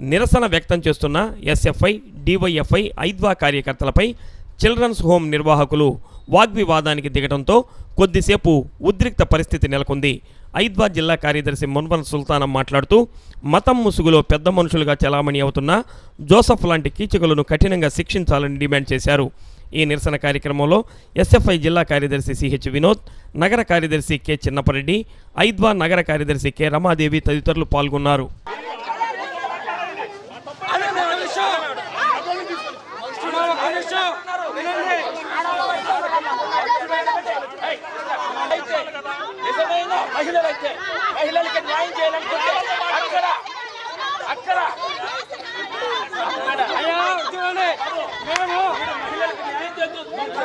నిరసన వ్యక్తం చేస్తున్న ఎస్ఎఫ్ఐ డివైఎఫ్ఐ ఐద్వా కార్యకర్తలపై చిల్డ్రన్స్ హోమ్ నిర్వాహకులు వాగ్వివాదానికి దిగడంతో కొద్దిసేపు ఉద్రిక్త పరిస్థితి నెలకొంది. ఐద్వా జిల్లా కార్యదర్శి మున్వన్ సుల్తానం మాట్లాడుతూ మతం ముసుగులో పెద్ద మనుషులుగా చలామణి అవుతున్న జోసఫ్ లాంటి కీచకులను కఠినంగా శిక్షించాలని డిమాండ్ చేశారు. ఈ నిరసన కార్యక్రమంలో ఎస్ఎఫ్ఐ జిల్లా కార్యదర్శి సిహెచ్ వినోద్ నగర కార్యదర్శి కె చిన్నపరెడ్డి ఐద్వా నగర కార్యదర్శి కె రమాదేవి తదితరులు పాల్గొన్నారు.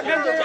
వాళ్ళ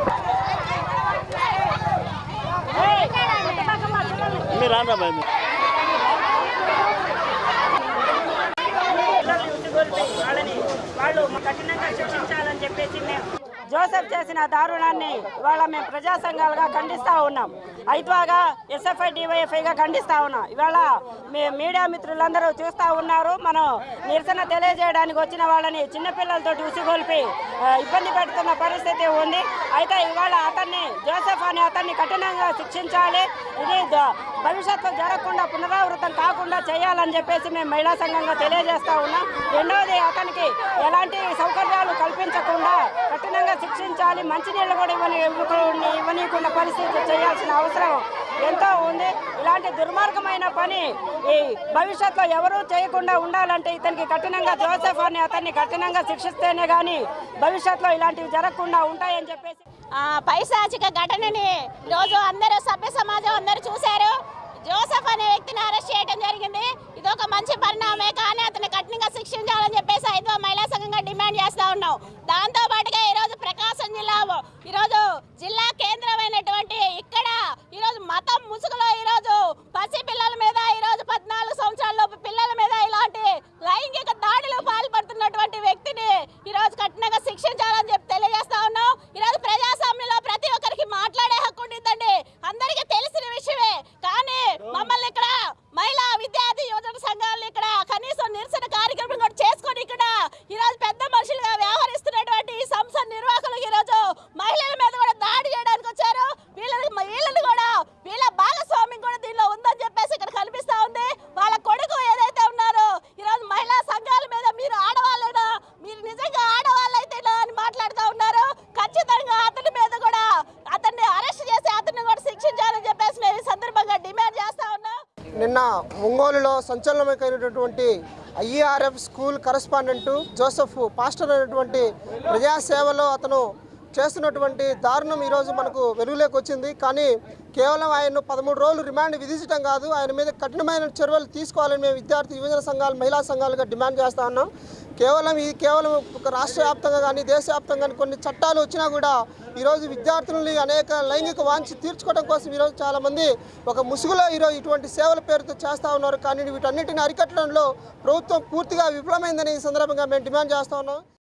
మీరు పోతే వచ్చేస్తారు. మీరు వాళ్ళని వాళ్ళు కఠినంగా శిక్షించాలని చెప్పేసి మేము జోసెఫ్ చేసిన దారుణాన్ని ఇవాళ మేము ప్రజా సంఘాలుగా ఖండిస్తూ ఉన్నాం. ఐత్వాగా ఎస్ఎఫ్ఐ డివైఎఫ్ఐగా ఖండిస్తూ ఉన్నాం. ఇవాళ మీ మీడియా మిత్రులందరూ చూస్తూ ఉన్నారు. మనం నిరసన తెలియజేయడానికి వచ్చిన వాళ్ళని చిన్నపిల్లలతో ఉసిగొల్పి ఇబ్బంది పెడుతున్న పరిస్థితి ఉంది. అయితే ఇవాళ అతన్ని జోసెఫ్ అనే అతన్ని కఠినంగా శిక్షించాలి. ఇది ద- భవిష్యత్తులో జరగకుండా పునరావృతం కాకుండా చేయాలని చెప్పేసి మేము మహిళా సంఘంగా తెలియజేస్తూ ఉన్నాం. రెండవది అతనికి ఎలాంటి సౌకర్యాలు కల్పించకుండా కఠినంగా శిక్షించాలి మంచినీళ్ళు కూడా ఇవ్వని ఇవ్వకుండా- ఇవ్వనీయకుండా పరిస్థితి చేయాల్సిన అవసరం ఎంతో ఉంది. ఇలాంటి దుర్మార్గమైన పని ఈ భవిష్యత్తులో ఎవరూ చేయకుండా ఉండాలంటే ఇతనికి కఠినంగా జోసెఫ్ అని అతన్ని కఠినంగా శిక్షిస్తేనే కానీ భవిష్యత్తులో ఇలాంటివి జరగకుండా ఉంటాయని చెప్పేసి పైశాచిక ఘటనని రోజు అందరూ సభ్య సమాజం అందరూ చూశారు. జోసెఫ్ అనే వ్యక్తిని అరెస్ట్ చేయడం జరిగింది ఇది ఒక మంచి పరిణామే కానీ అతన్ని కఠినంగా శిక్షించాలని చెప్పేసి ఐదో మహిళా సంఘంగా డిమాండ్ చేస్తా ఉన్నాం దాంతో పాటుగా ఈరోజు ప్రకాశం జిల్లా ఈరోజు జిల్లా కేంద్రమైనటువంటి ఇక్కడ ఈరోజు మతం ముసుగులో ఈరోజు పసి పిల్లల మీద ఈరోజు పద్నాలుగు సంవత్సరాల లోపు పిల్లల మీద ఇలాంటి లైంగిక దాడులు పాల్పడుతున్నటువంటి వ్యక్తిని ఈరోజు కఠినంగా శిక్షించాలని చెప్పి తెలియజేస్తా ఉన్నాం ఈరోజు ప్రజాస్వామ్యంలో ప్రతి ఒక్కరికి మాట్లాడే హక్కు ఉంటుందండి అందరికీ తెలిసిన విషయమే కానీ మమ్మల్ని ఇక్కడ మహిళా విద్యార్థి యువజన సంఘాలను ఇక్కడ కనీసం నిరసన కార్యక్రమం కూడా చేసుకొని ఇక్కడ ఈరోజు పెద్ద మనుషులుగా వ్యవహరిస్తున్నటువంటి ఈ సంస్థ నిర్వాహకులు ఈరోజు మహిళల మీద కూడా దాడి చేయడానికి వచ్చారు వీళ్ళని వీళ్ళని కూడా వీళ్ళ భాగస్వామ్యం కూడా దీనిలో ఉందని చెప్పేసి ఇక్కడ కనిపిస్తా ఉంది వాళ్ళ కొడుకు ఏదైతే ఉన్నారో ఈరోజు మహిళా సంఘాల మీద మీరు ఆడవాళ్ళైనా మీరు నిజంగా ఆడవాళ్ళైతేనా అని మాట్లాడుతూ ఉన్నారు ఖచ్చితంగా అతని మీద కూడా అతన్ని అరెస్ట్ చేసి అతన్ని కూడా శిక్షించాలని చెప్పేసి మేము ఈ సందర్భంగా డిమాండ్ చేస్తా ఉన్నాం నిన్న ఒంగోలులో సంచలనమైనటువంటి IERF school correspondent Joseph pastor అయినటువంటి ప్రజాసేవలో అతను చేస్తున్నటువంటి దారుణం ఈరోజు మనకు వెలుగులోకి వచ్చింది. కానీ కేవలం ఆయన్ను పదమూడు రోజులు రిమాండ్ విధించడం కాదు ఆయన మీద కఠినమైన చర్యలు తీసుకోవాలని మేము విద్యార్థి యువజన సంఘాలు మహిళా సంఘాలుగా డిమాండ్ చేస్తా ఉన్నాం. కేవలం ఇది కేవలం ఒక రాష్ట్ర వ్యాప్తంగా కానీ దేశవ్యాప్తంగా కానీ కొన్ని చట్టాలు వచ్చినా కూడా ఈరోజు విద్యార్థులని అనేక లైంగిక వాంఛ తీర్చుకోవడం కోసం ఈరోజు చాలామంది ఒక ముసుగులో ఈరోజు ఇటువంటి సేవల పేరుతో చేస్తూ ఉన్నారు. కానీ వీటన్నిటిని అరికట్టడంలో ప్రభుత్వం పూర్తిగా విఫలమైందని ఈ సందర్భంగా మేము డిమాండ్ చేస్తూ ఉన్నాం.